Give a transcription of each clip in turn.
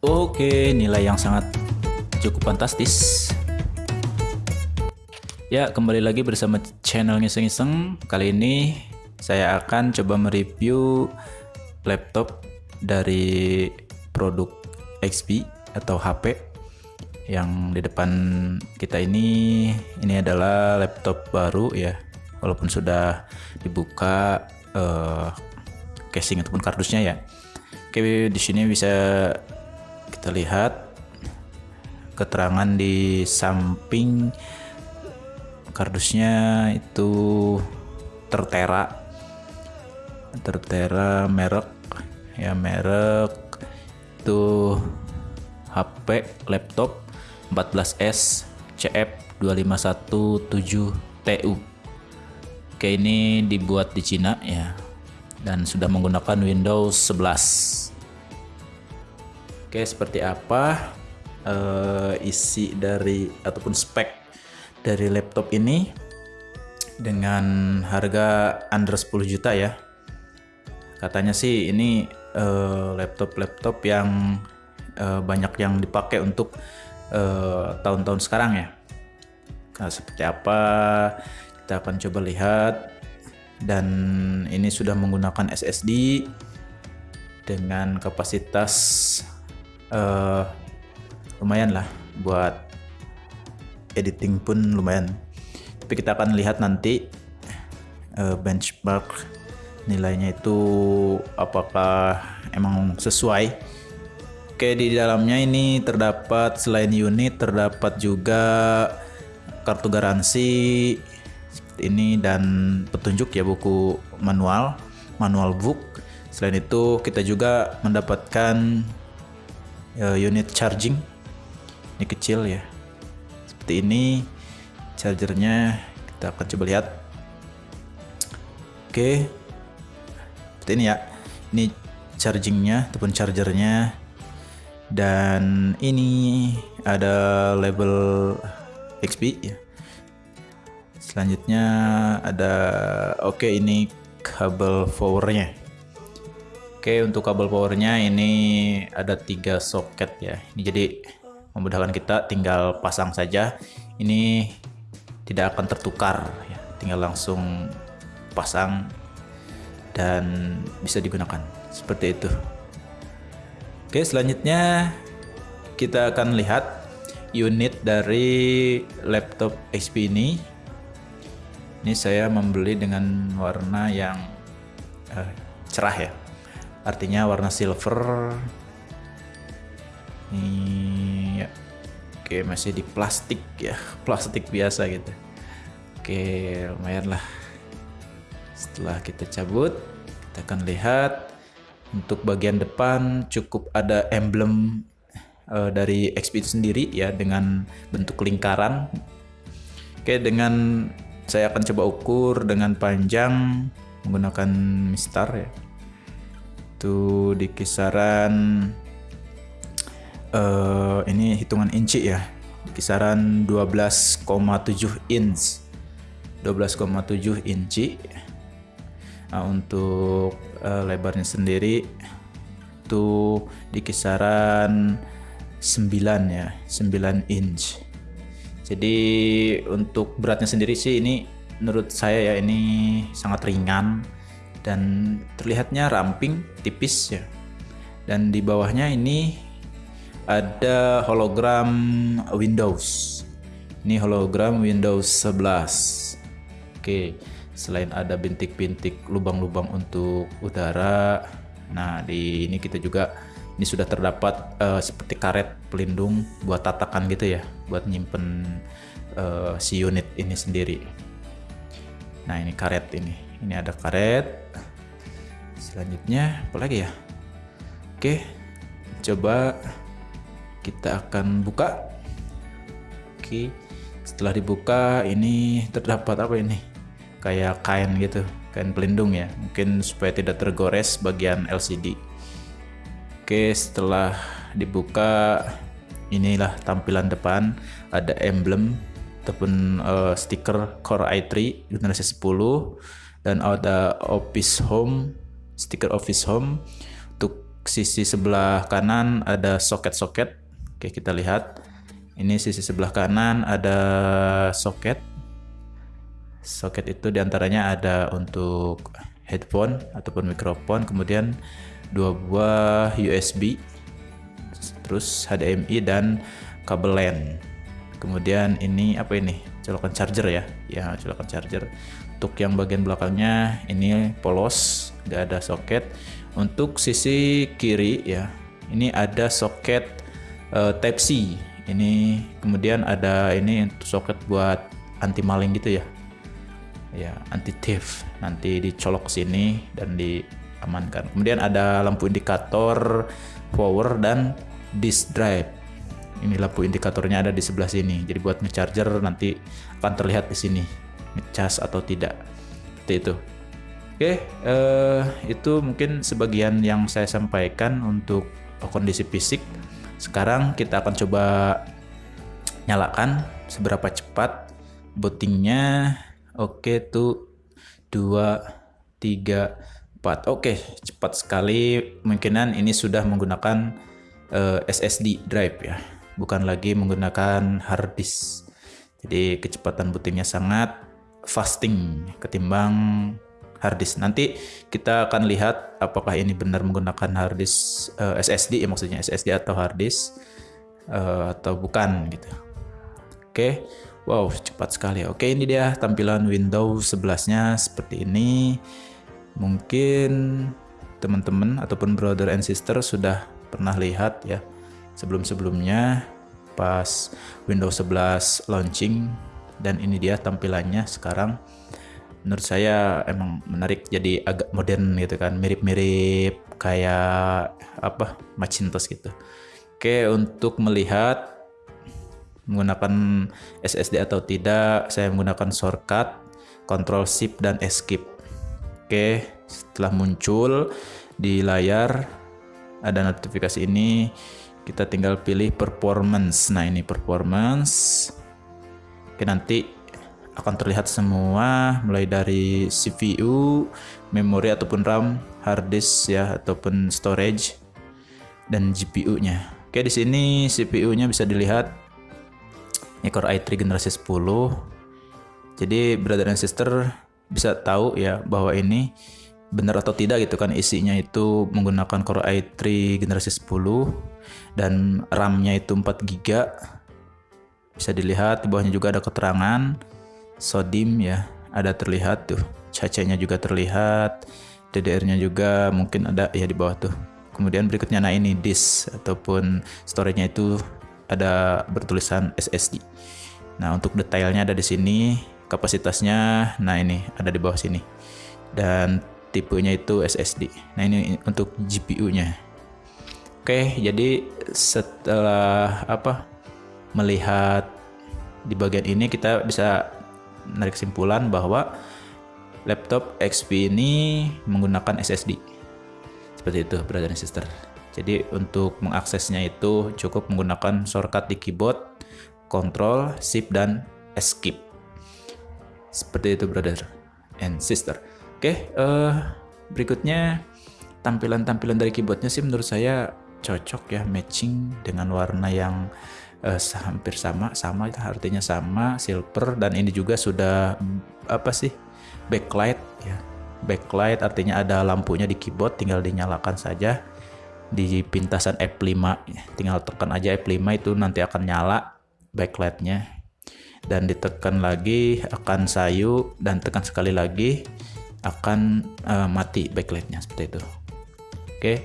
Oke, nilai yang sangat cukup fantastis. Ya, kembali lagi bersama channel ngiseng-ngiseng. Kali ini saya akan coba mereview laptop dari produk XP atau HP yang di depan kita ini ini adalah laptop baru ya walaupun sudah dibuka uh, casing ataupun kardusnya ya oke di sini bisa kita lihat keterangan di samping kardusnya itu tertera. Tertera merek ya merek itu HP laptop 14S CF 2517TU Oke ini dibuat di Cina ya. Dan sudah menggunakan Windows 11 Oke seperti apa uh, isi dari ataupun spek dari laptop ini dengan harga under 10 juta ya? Katanya sih ini uh, laptop-laptop yang uh, banyak yang dipakai untuk Eh, tahun-tahun uh, sekarang ya. Nah, seperti apa? Kita akan coba lihat. Dan ini sudah menggunakan SSD dengan kapasitas uh, lumayan lah buat editing pun lumayan. Tapi kita akan lihat nanti uh, benchmark nilainya itu apakah emang sesuai Oke, di dalamnya ini terdapat selain unit terdapat juga kartu garansi seperti ini dan petunjuk ya buku manual, manual book. Selain itu kita juga mendapatkan uh, unit charging. Ini kecil ya. Seperti ini chargernya kita akan coba lihat. Oke. Seperti ini ya. Ini chargingnya ataupun chargernya dan ini ada label XP ya selanjutnya ada oke ini kabel powernya oke untuk kabel powernya ini ada tiga soket ya. Ini jadi memudahkan kita tinggal pasang saja. Ini tidak akan tertukar ya. Tinggal langsung pasang dan bisa digunakan. Seperti itu. Oke, selanjutnya kita akan lihat unit dari laptop HP ini. Ini saya membeli dengan warna yang uh, cerah ya. Artinya warna silver. Ini ya. Oke, masih di plastik ya, plastik biasa gitu. Oke, lumayan lah. Setelah kita cabut, kita akan lihat untuk bagian depan cukup ada emblem uh, dari XP itu sendiri ya dengan bentuk lingkaran. Oke, dengan saya akan coba ukur dengan panjang menggunakan mistar ya. Itu di kisaran uh, ini hitungan inci ya. Di kisaran 12,7 inch. 12,7 inci Nah, untuk uh, lebarnya sendiri itu di kisaran 9 ya, 9 inch. Jadi untuk beratnya sendiri sih ini menurut saya ya ini sangat ringan dan terlihatnya ramping, tipis ya. Dan di bawahnya ini ada hologram Windows. Ini hologram Windows 11. Oke selain ada bintik-bintik lubang-lubang untuk udara nah di ini kita juga ini sudah terdapat uh, seperti karet pelindung buat tatakan gitu ya buat nyimpen uh, si unit ini sendiri nah ini karet ini ini ada karet. Selanjutnya apa lagi ya? Oke coba kita akan buka. Oke setelah dibuka ini terdapat apa ini? Kayak kain gitu kain pelindung ya. Mungkin supaya tidak tergores bagian LCD oke setelah dibuka inilah tampilan depan. Ada emblem ataupun uh, stiker Core i3 generasi 10 dan ada Office Home stiker Office Home. Untuk sisi sebelah kanan ada soket-soket. Oke kita lihat. Ini sisi sebelah kanan ada soket. Soket itu di antaranya ada untuk headphone ataupun mikrofon kemudian dua buah USB terus HDMI dan kabel LAN kemudian ini apa ini? Colokan charger ya. Ya colokan charger. Untuk yang bagian belakangnya ini polos nggak ada soket. Untuk sisi kiri ya ini ada soket uh, type C. Ini kemudian ada ini untuk soket buat anti maling gitu ya. Ya anti thief nanti dicolok sini dan diamankan. Kemudian ada lampu indikator power dan disk drive ini lampu indikatornya ada di sebelah sini. Jadi buat ngecharger nanti akan terlihat di sini. Ngecas atau tidak. Seperti itu. Oke eh, itu mungkin sebagian yang saya sampaikan untuk kondisi fisik. Sekarang kita akan coba nyalakan seberapa cepat bootingnya. Oke tuh dua tiga empat. Oke cepat sekali. Kemungkinan ini sudah menggunakan eh, SSD drive ya bukan lagi menggunakan hard disk jadi kecepatan bootingnya sangat fasting ketimbang hard disk. Nanti kita akan lihat apakah ini benar menggunakan hard disk uh, eh, SSD ya maksudnya SSD atau hard disk uh, atau bukan gitu. Oke. Okay. Wow, cepat sekali. Oke, ini dia tampilan Windows 11-nya seperti ini. Mungkin teman-teman ataupun brother and sister sudah pernah lihat ya sebelum-sebelumnya pas Windows 11 launching dan ini dia tampilannya sekarang menurut saya emang menarik jadi agak modern gitu kan mirip-mirip kayak apa Macintosh gitu. Oke untuk melihat menggunakan SSD atau tidak saya menggunakan shortcut Ctrl Shift dan Escape. Oke setelah muncul di layar ada notifikasi ini kita tinggal pilih performance nah ini performance oke nanti akan terlihat semua mulai dari CPU, memori ataupun RAM, hard disk ya ataupun storage dan GPU-nya. Oke, di sini CPU-nya bisa dilihat Core i3 generasi 10. Jadi brother and sister bisa tahu ya bahwa ini benar atau tidak gitu kan isinya itu menggunakan Core i3 generasi 10 dan RAM-nya itu 4 GB. Bisa dilihat di bawahnya juga ada keterangan sodim ya ada terlihat tuh. Cacanya juga terlihat DDR-nya juga mungkin ada ya di bawah tuh. Kemudian berikutnya nah ini disk ataupun storage-nya itu ada bertulisan SSD nah untuk detailnya ada di sini kapasitasnya nah ini ada di bawah sini. Dan tipenya itu SSD nah ini untuk GPU-nya oke jadi setelah apa melihat di bagian ini kita bisa menarik kesimpulan bahwa laptop XP ini menggunakan SSD. Seperti itu, brother and sister. Jadi untuk mengaksesnya itu cukup menggunakan shortcut di keyboard, Control, Shift dan Escape. Seperti itu, brother and sister. Oke, uh, berikutnya tampilan-tampilan dari keyboardnya sih menurut saya cocok ya, matching dengan warna yang uh, hampir sama sama artinya sama silver dan ini juga sudah apa sih backlight ya backlight artinya ada lampunya di keyboard tinggal dinyalakan saja di pintasan F5 ya. tinggal tekan aja F5 itu nanti akan nyala backlightnya dan ditekan lagi akan sayu dan tekan sekali lagi akan uh, mati backlightnya seperti itu oke okay.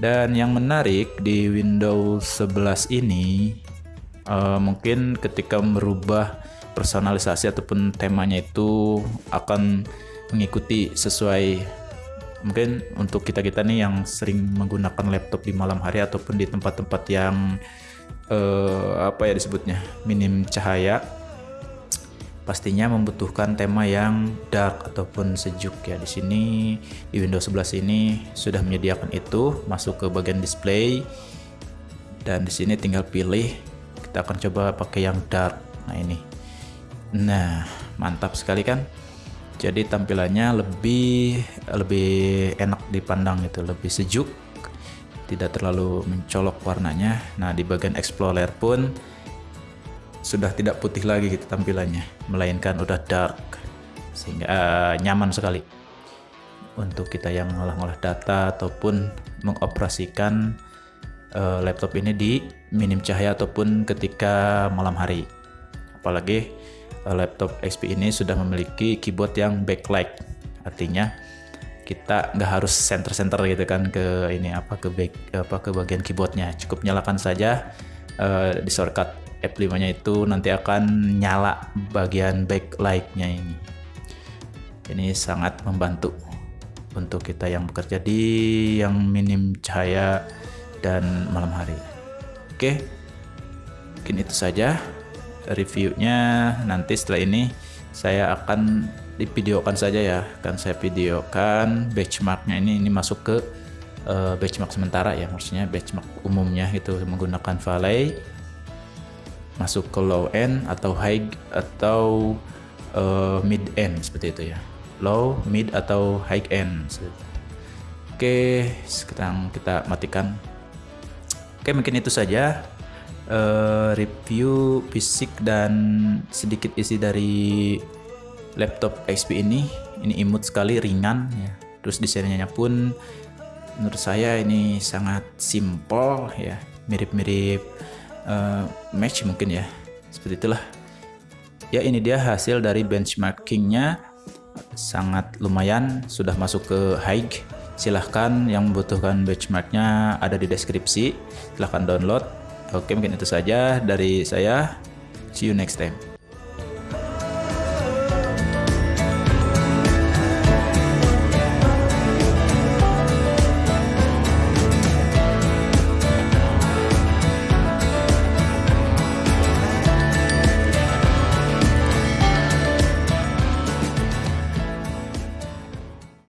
Dan yang menarik di Windows 11 ini uh, mungkin ketika merubah personalisasi ataupun temanya itu akan mengikuti sesuai mungkin untuk kita-kita nih yang sering menggunakan laptop di malam hari ataupun di tempat-tempat yang uh, apa ya disebutnya minim cahaya pastinya membutuhkan tema yang dark ataupun sejuk ya. Di sini di Windows 11 ini sudah menyediakan itu masuk ke bagian display dan di sini tinggal pilih kita akan coba pakai yang dark. Nah, ini. Nah, mantap sekali kan? Jadi tampilannya lebih lebih enak dipandang itu, lebih sejuk tidak terlalu mencolok warnanya nah di bagian explorer pun sudah tidak putih lagi gitu tampilannya melainkan udah dark sehingga uh, nyaman sekali. Untuk kita yang ngolah-ngolah data ataupun mengoperasikan uh, laptop ini di minim cahaya ataupun ketika malam hari. Apalagi uh, laptop XP ini sudah memiliki keyboard yang backlight artinya kita nggak harus center-center gitu kan ke ini apa ke back apa ke bagian keyboardnya. Cukup nyalakan saja uh, di shortcut F5 nya itu nanti akan nyala bagian backlight-nya ini. Ini sangat membantu untuk kita yang bekerja di yang minim cahaya dan malam hari. Oke mungkin itu saja reviewnya. Nanti setelah ini saya akan divideokan saja ya. Kan saya videokan benchmarknya ini. Ini masuk ke uh, benchmark sementara ya maksudnya benchmark umumnya itu menggunakan Valley masuk ke low end atau high atau uh, mid end seperti itu ya. Low mid atau high end oke sekarang kita matikan. Oke mungkin itu saja. Uh, review fisik dan sedikit isi dari laptop XP ini. Ini imut sekali ringan ya. Terus desainnya pun menurut saya ini sangat simple ya. Mirip-mirip uh, match mungkin ya seperti itulah. Ya ini dia hasil dari benchmarkingnya. Sangat lumayan sudah masuk ke high. Silahkan yang membutuhkan benchmarknya ada di deskripsi. Silahkan download. Oke mungkin itu saja dari saya. See you next time